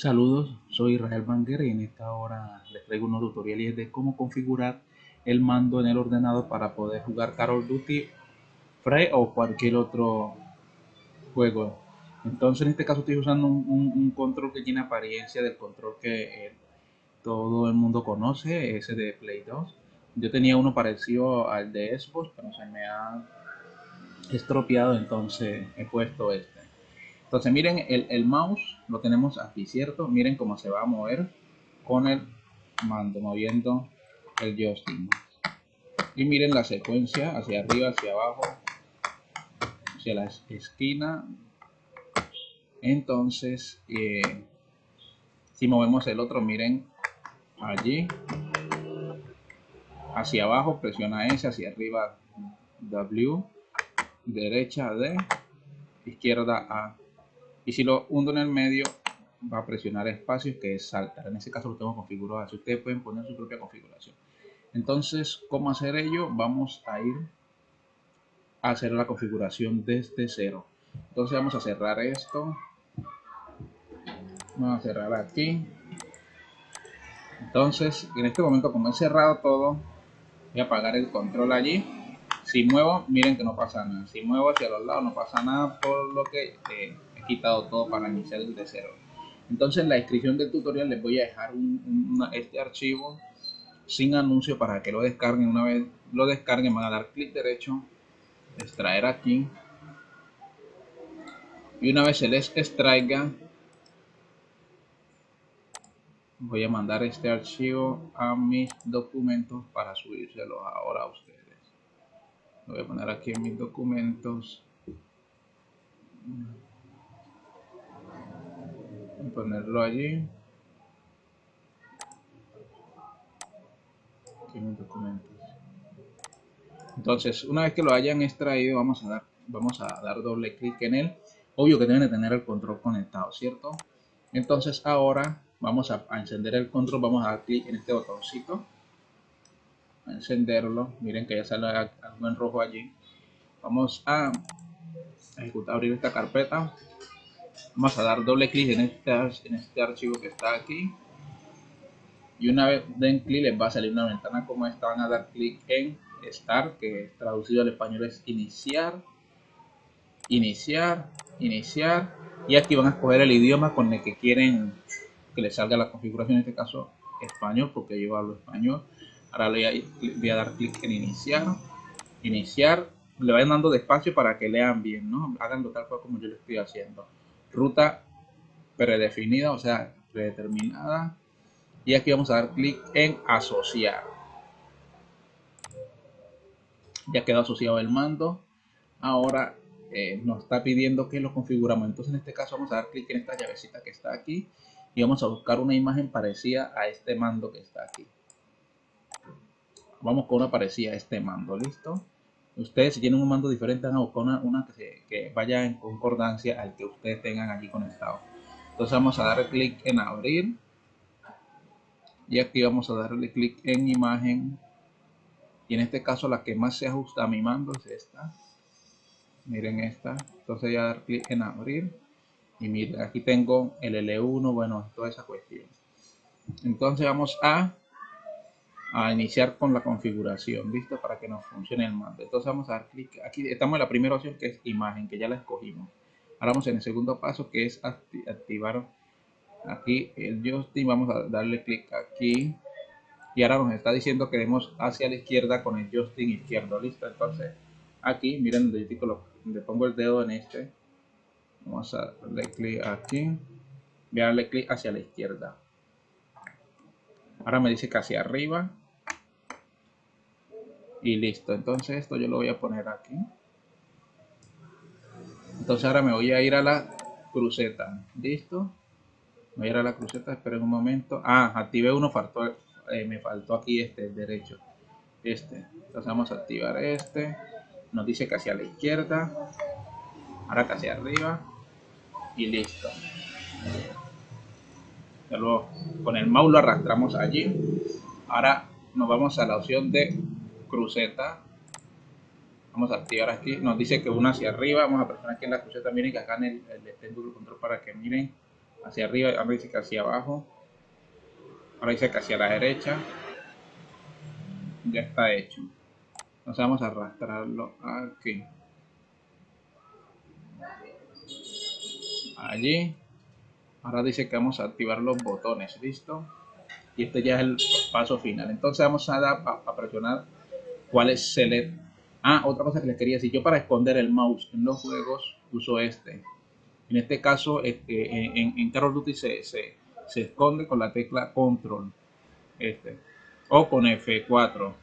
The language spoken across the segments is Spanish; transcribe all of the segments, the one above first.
Saludos, soy Israel Banger y en esta hora les traigo unos tutoriales de cómo configurar el mando en el ordenador para poder jugar Call Duty Free o cualquier otro juego. Entonces en este caso estoy usando un, control que tiene apariencia del control que eh, todo el mundo conoce, ese de Play 2. Yo tenía uno parecido al de Xbox, pero se me ha estropeado, entonces he puesto este. Entonces miren, el, mouse lo tenemos aquí, ¿cierto? Miren cómo se va a mover con el mando, moviendo el joystick. Y miren la secuencia, hacia arriba, hacia abajo, hacia la esquina. Entonces, eh, si movemos el otro, miren allí, hacia abajo, presiona S, hacia arriba W, derecha D, izquierda A y si lo hundo en el medio va a presionar espacios que es saltar. En ese caso lo tengo configurado así. Ustedes pueden poner su propia configuración. Entonces cómo hacer ello vamos a ir a hacer la configuración desde cero. Entonces vamos a cerrar esto. Vamos a cerrar aquí. Entonces en este momento como he cerrado todo voy a apagar el control allí si muevo miren que no pasa nada si muevo hacia los lados no pasa nada por lo que eh, quitado todo para iniciar desde cero. Entonces en la descripción del tutorial les voy a dejar este archivo sin anuncio para que lo descarguen. Una vez lo descarguen van a dar clic derecho, extraer aquí. Y una vez se les extraiga, voy a mandar este archivo a mis documentos para subírselo ahora a ustedes. Voy a poner aquí en mis documentos. Ponerlo allí. Entonces una vez que lo hayan extraído vamos a dar vamos a dar doble clic en él. Obvio que deben de tener el control conectado cierto entonces ahora vamos a, encender el control vamos a dar clic en este botoncito encenderlo. Miren que ya sale algo en rojo allí. Vamos a ejecutar abrir esta carpeta. Vamos a dar doble clic en este, en este archivo que está aquí. Y una vez den clic les va a salir una ventana como esta. Van a dar clic en start que traducido al español es iniciar iniciar iniciar. Y aquí van a escoger el idioma con el que quieren que les salga la configuración en este caso español porque yo hablo español ahora voy a, dar clic en iniciar iniciar le vayan dando despacio para que lean bien no tal cual como yo lo estoy haciendo ruta predefinida, o sea, predeterminada. Y aquí vamos a dar clic en asociar. Ya quedó asociado el mando. Ahora eh, nos está pidiendo que lo configuramos. Entonces en este caso vamos a dar clic en esta llavecita que está aquí. Y vamos a buscar una imagen parecida a este mando que está aquí. Vamos con una parecida a este mando, ¿listo? Ustedes si tienen un mando diferente van a buscar una, que, vaya en concordancia al que ustedes tengan aquí conectado. Entonces vamos a darle clic en abrir. Y aquí vamos a darle clic en imagen. Y en este caso la que más se ajusta a mi mando es esta. Miren esta. Entonces voy a dar clic en abrir. Y miren, aquí tengo el L1, bueno, toda esa cuestión. Entonces vamos a a iniciar con la configuración, ¿listo? Para que nos funcione el mando. Entonces vamos a dar clic, aquí estamos en la primera opción que es imagen, que ya la escogimos. Ahora vamos en el segundo paso que es activar aquí el joystick, vamos a darle clic aquí. Y ahora nos está diciendo que queremos hacia la izquierda con el joystick izquierdo, ¿listo? Entonces aquí, miren el le pongo el dedo en este. Vamos a darle clic aquí. Voy a darle clic hacia la izquierda. Ahora me dice que hacia arriba y listo. Entonces esto yo lo voy a poner aquí. Entonces ahora me voy a ir a la cruceta. Listo. Voy a ir a la cruceta esperen un momento. Ah activé uno faltó eh, me faltó aquí este el derecho. Este. Entonces vamos a activar este. Nos dice que hacia la izquierda. Ahora que hacia arriba. Y listo. Luego con el mouse lo arrastramos allí. Ahora nos vamos a la opción de cruceta. Vamos a activar aquí. Nos dice que una hacia arriba. Vamos a presionar aquí en la cruceta. Miren que acá en el, el, control para que miren hacia arriba, ahora dice que hacia abajo, ahora dice que hacia la derecha, ya está hecho. Entonces vamos a arrastrarlo aquí. Allí. Ahora dice que vamos a activar los botones, ¿listo? Y este ya es el paso final. Entonces vamos a dar a, presionar cuál es select. Ah, otra cosa que les quería decir. Yo para esconder el mouse en los juegos uso este. En este caso, este, en, en Call Duty se, se, se esconde con la tecla control. Este. O con F4.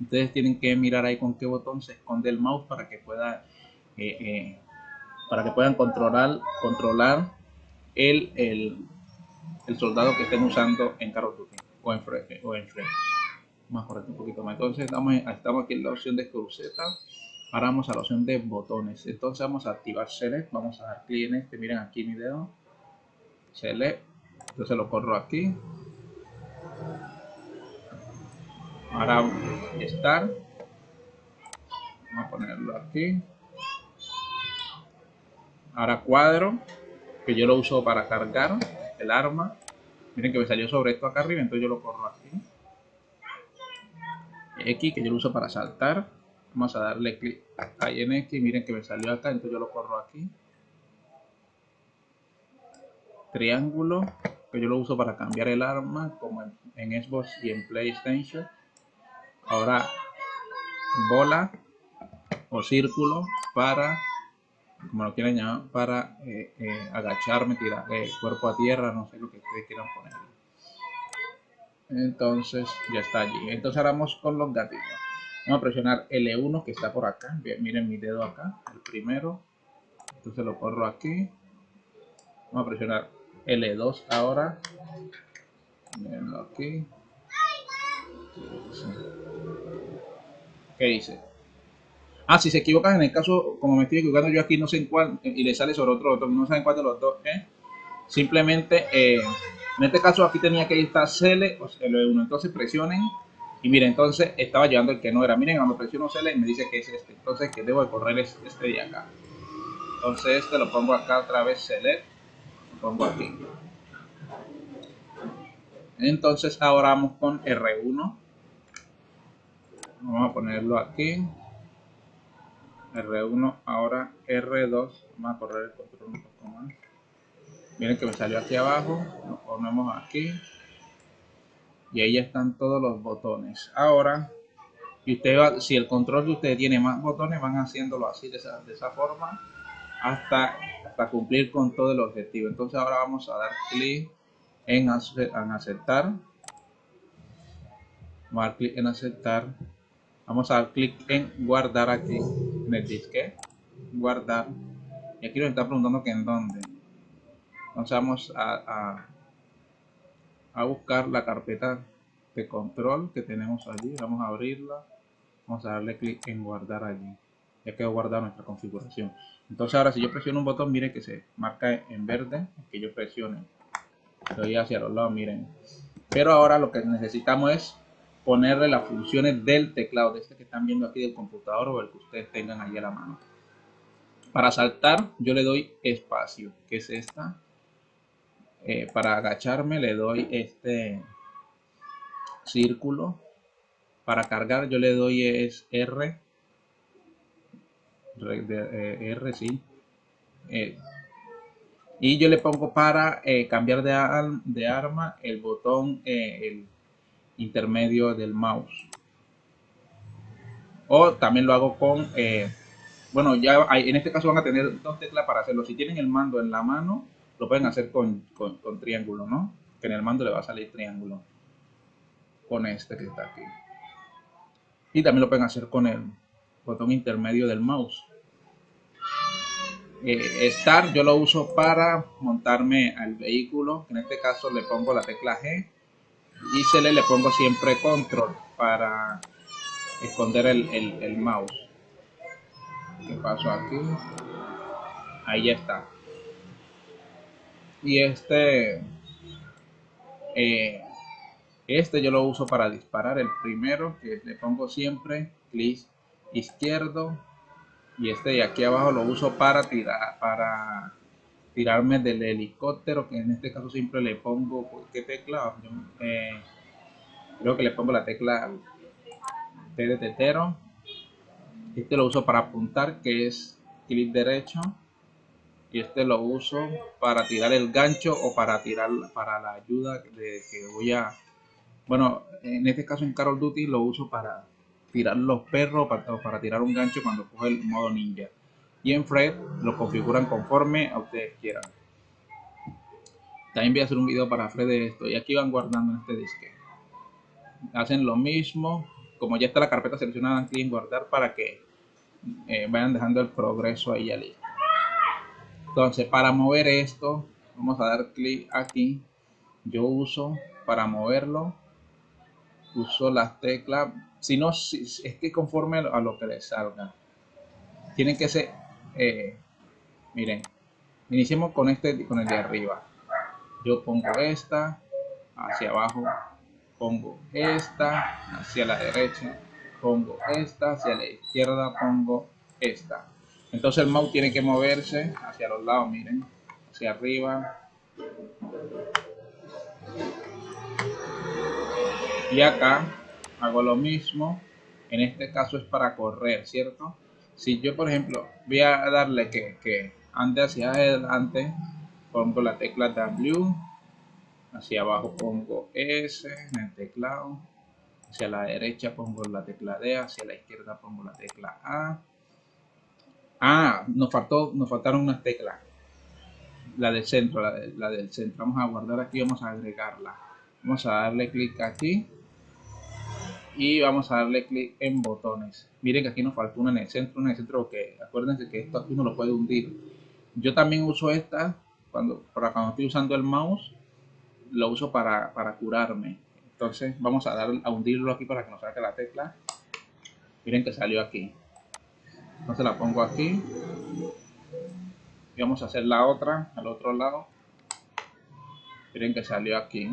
Ustedes tienen que mirar ahí con qué botón se esconde el mouse para que pueda eh, para que puedan controlar controlar el, el, el, soldado que estén usando en Call of Duty o en. O en correr un poquito más. Entonces estamos, estamos aquí en la opción de cruceta. Ahora vamos a la opción de botones. Entonces vamos a activar Select. Vamos a dar clic en este. Miren aquí mi dedo. Select. Entonces lo corro aquí. Ahora estar. Vamos a ponerlo aquí. Ahora cuadro, que yo lo uso para cargar el arma. Miren que me salió sobre esto acá arriba, entonces yo lo corro aquí. X, que yo lo uso para saltar. Vamos a darle clic ahí en X. Miren que me salió acá, entonces yo lo corro aquí. Triángulo, que yo lo uso para cambiar el arma, como en, Xbox y en PlayStation. Ahora, bola o círculo para, como lo quieran llamar, para eh, eh, agacharme, tirar el cuerpo a tierra, no sé lo que ustedes quieran poner. Entonces, ya está allí. Entonces, ahora vamos con los gatillos. Vamos a presionar L1 que está por acá. Miren mi dedo acá, el primero. Entonces lo corro aquí. Vamos a presionar L2 ahora. Mirenlo aquí. ¿Qué dice? Ah, si se equivocan en el caso, como me estoy equivocando yo aquí, no sé en cuál, y le sale sobre otro no saben cuál de los dos ¿eh? Simplemente, eh, en este caso aquí tenía que estar CL o L1, entonces presionen, y miren, entonces estaba llevando el que no era. Miren, cuando presiono CL me dice que es este, entonces que debo de correr este de acá. Entonces este lo pongo acá otra vez Select, lo pongo aquí. Entonces ahora vamos con R1 vamos a ponerlo aquí. R1 ahora R2 vamos a correr el control un poco más miren que me salió aquí abajo lo ponemos aquí y ahí están todos los botones ahora va, si el control de usted tiene más botones van haciéndolo así de esa, de esa forma hasta, hasta cumplir con todo el objetivo entonces ahora vamos a dar clic en, en aceptar vamos a dar clic en aceptar Vamos a dar clic en guardar aquí en el disque. Guardar. Y aquí nos está preguntando que en dónde. Entonces vamos a, a, buscar la carpeta de control que tenemos allí. Vamos a abrirla. Vamos a darle clic en guardar allí. Ya quedó guardada nuestra configuración. Entonces ahora si yo presiono un botón, mire que se marca en verde. Que yo presione. Estoy hacia los lados, miren. Pero ahora lo que necesitamos es ponerle las funciones del teclado, de este que están viendo aquí del computador o el que ustedes tengan ahí a la mano. Para saltar yo le doy espacio, que es esta. Eh, para agacharme le doy este círculo. Para cargar yo le doy es R. R, eh, sí. Eh, y yo le pongo para cambiar de, de, arma el botón, el intermedio del mouse. O también lo hago con, bueno, ya hay, en este caso van a tener dos teclas para hacerlo. Si tienen el mando en la mano, lo pueden hacer con, con, triángulo, ¿no? Que en el mando le va a salir triángulo. Con este que está aquí. Y también lo pueden hacer con el botón intermedio del mouse. Eh, Start yo lo uso para montarme al vehículo. En este caso le pongo la tecla G y se le, pongo siempre control para esconder el, mouse ¿qué pasó aquí? ahí ya está y este eh, este yo lo uso para disparar el primero que le pongo siempre clic izquierdo y este de aquí abajo lo uso para tirar para tirarme del helicóptero, que en este caso siempre le pongo, ¿qué tecla? Eh, creo que le pongo la tecla T de tetero. Este lo uso para apuntar, que es clic derecho. Y este lo uso para tirar el gancho o para tirar para la ayuda de que voy a... Bueno, en este caso en Carol Duty lo uso para tirar los perros o para tirar un gancho cuando coge el modo ninja y en Fred lo configuran conforme a ustedes quieran. También voy a hacer un video para Fred de esto y aquí van guardando en este disque. Hacen lo mismo, como ya está la carpeta seleccionada, aquí en guardar para que eh, vayan dejando el progreso ahí ya listo. Entonces para mover esto, vamos a dar clic aquí. Yo uso para moverlo, uso las teclas, si no, es que conforme a lo que les salga. Tienen que ser eh, miren, iniciemos con este, con el de arriba. Yo pongo esta hacia abajo, pongo esta hacia la derecha, pongo esta hacia la izquierda, pongo esta. Entonces el mouse tiene que moverse hacia los lados, miren, hacia arriba. Y acá hago lo mismo. En este caso es para correr, ¿cierto? si yo por ejemplo voy a darle que, que ande hacia adelante pongo la tecla W hacia abajo pongo S en el teclado hacia la derecha pongo la tecla D hacia la izquierda pongo la tecla A ah nos faltó nos faltaron unas teclas. La del centro la, del centro. Vamos a guardar aquí vamos a agregarla. Vamos a darle clic aquí. Y vamos a darle clic en botones. Miren que aquí nos falta una en el centro una en el centro acuérdense que esto aquí uno lo puede hundir. Yo también uso esta cuando para cuando estoy usando el mouse lo uso para, para curarme. Entonces vamos a dar a hundirlo aquí para que nos saque la tecla. Miren que salió aquí entonces la pongo aquí. Y vamos a hacer la otra al otro lado. Miren que salió aquí.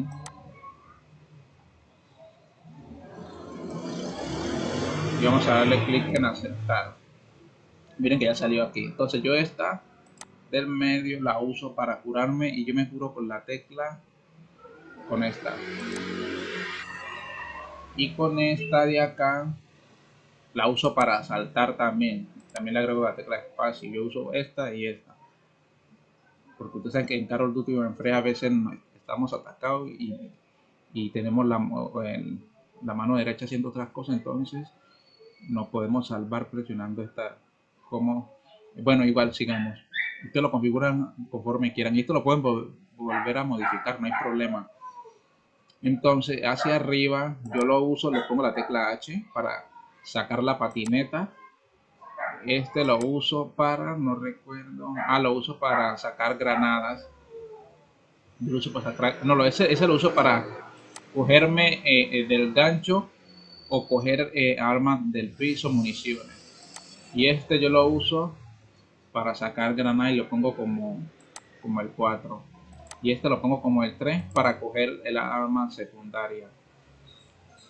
Y vamos a darle clic en aceptar. Miren que ya salió aquí. Entonces yo esta del medio la uso para curarme y yo me curo con la tecla con esta. Y con esta de acá la uso para saltar también también le agrego la tecla espacio yo uso esta y esta. Porque ustedes saben que en Carol Duty o en Free a veces estamos atacados y, y tenemos la, la mano derecha haciendo otras cosas entonces nos podemos salvar presionando esta como bueno igual sigamos. Ustedes lo configuran conforme quieran y esto lo pueden volver a modificar no hay problema. Entonces hacia arriba yo lo uso le pongo la tecla H para sacar la patineta este lo uso para no recuerdo ah lo uso para sacar granadas lo uso para sacar no ese, ese lo uso para cogerme eh, eh, del gancho o coger eh, armas del piso, municiones. Y este yo lo uso para sacar granada y lo pongo como, como el 4. Y este lo pongo como el 3 para coger el arma secundaria.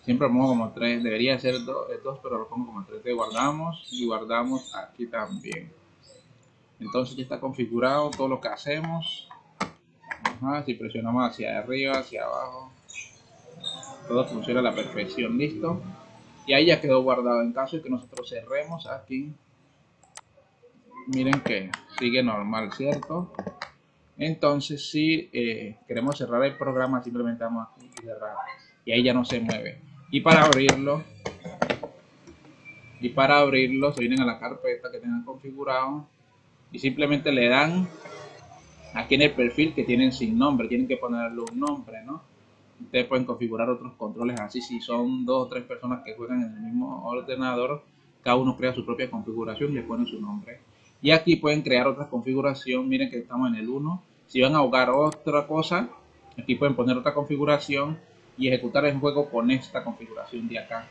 Siempre pongo como 3, debería ser el 2, pero lo pongo como 3. guardamos y guardamos aquí también. Entonces ya está configurado todo lo que hacemos. si presionamos hacia arriba, hacia abajo, todo funciona a la perfección, listo. Y ahí ya quedó guardado. En caso de que nosotros cerremos aquí, miren que sigue normal, ¿cierto? Entonces, si eh, queremos cerrar el programa, simplemente vamos aquí y cerrar. Y ahí ya no se mueve. Y para abrirlo, y para abrirlo, se vienen a la carpeta que tengan configurado y simplemente le dan aquí en el perfil que tienen sin nombre. Tienen que ponerle un nombre, ¿no? ustedes pueden configurar otros controles así si son dos o tres personas que juegan en el mismo ordenador cada uno crea su propia configuración y le pone su nombre y aquí pueden crear otra configuración miren que estamos en el 1 si van a jugar otra cosa aquí pueden poner otra configuración y ejecutar el juego con esta configuración de acá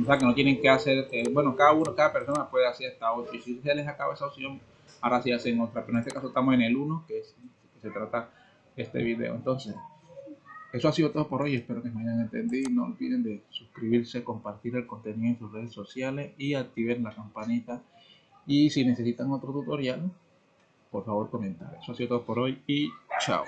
o sea que no tienen que hacer eh, bueno cada uno cada persona puede hacer hasta 8 y si se les acaba esa opción ahora sí hacen otra pero en este caso estamos en el 1 que, es, que se trata este video entonces eso ha sido todo por hoy, espero que me hayan entendido. No olviden de suscribirse, compartir el contenido en sus redes sociales y activen la campanita. Y si necesitan otro tutorial, por favor comentar. Eso ha sido todo por hoy y chao.